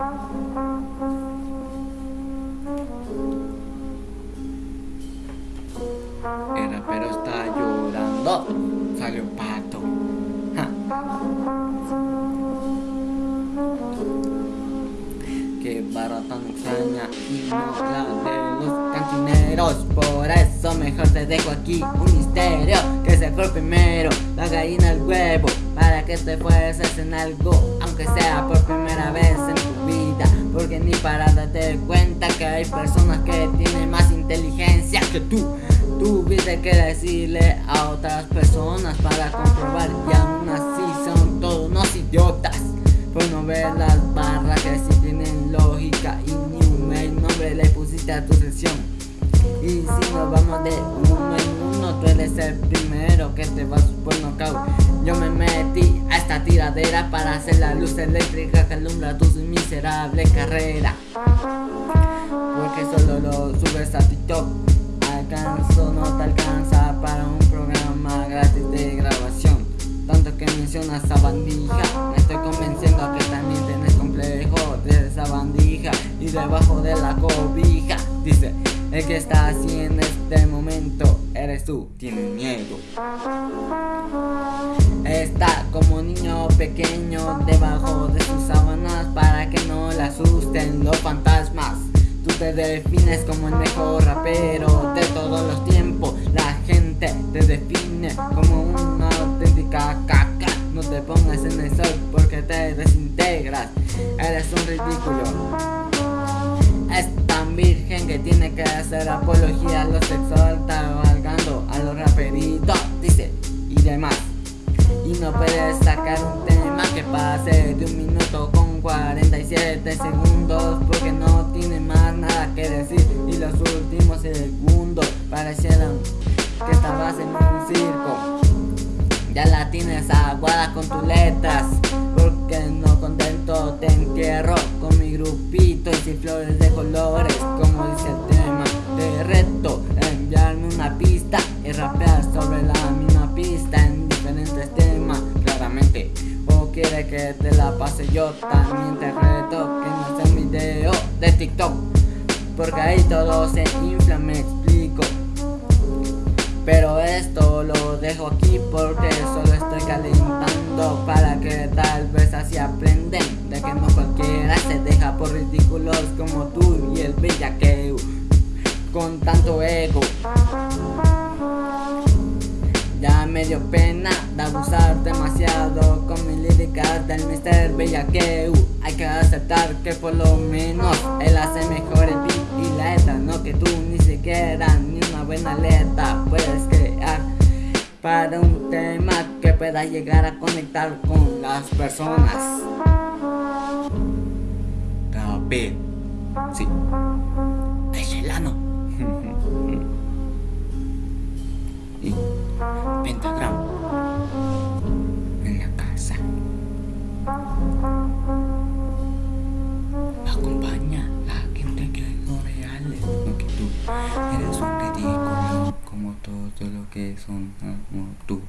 El rapero está llorando. Salió pato. Ja. Qué barra tan extraña y no la de los cantineros Por eso mejor te dejo aquí un misterio Que se fue primero, la gallina el huevo Para que te fueses en algo Aunque sea por primera vez en tu vida Porque ni para darte cuenta que hay personas que tienen más inteligencia que tú. Tuviste que decirle a otras personas para comprobar Y aún así son todos unos idiotas Por no ver las barras que sí tienen lógica Y ni un nombre le pusiste a tu sesión Y si nos vamos de uno en uno Tú eres el primero que te vas por nocaut Yo me metí a esta tiradera Para hacer la luz eléctrica que alumbra tu miserable carrera. Porque solo lo subes a TikTok. Alcanzo, no te alcanza que está así en este momento eres tú, tienes miedo. Está como niño pequeño debajo de sus sábanas Para que no le asusten los fantasmas. Tú te defines como el mejor rapero de todos los tiempos. La gente te define como una auténtica caca. No te pongas en el sol porque te desintegras. Eres un ridículo virgen que tiene que hacer apología a lo sexual Cabalgando a los raperitos, dice, y demás. Y no puedes sacar un tema que pase de un minuto con 47 segundos Porque no tiene más nada que decir. Y los últimos segundos parecieron que estabas en un circo Ya la tienes aguada con tus letras. Porque no contento te entierro con mi grupito Y sin flores de colores. Como dice el tema Te reto enviarme una pista y rapear sobre la misma pista en diferentes temas claramente. O quiere que te la pase yo también te reto que no sea un video de TikTok. Porque ahí todo se esto lo dejo aquí porque solo estoy calentando Para que tal vez así aprenden De que no cualquiera se deja por ridículos como tú y el bellaqueo Con tanto ego. Ya me dio pena de abusar demasiado con mis líricas del Mr. Bellaqueu Hay que aceptar que por lo menos él hace mejor el beat y la letra No que tú ni siquiera ni una buena letra Para un tema que pueda llegar a conectar con las personas. Rapé, sí, es el ano todo lo que son ah, ¿no? tú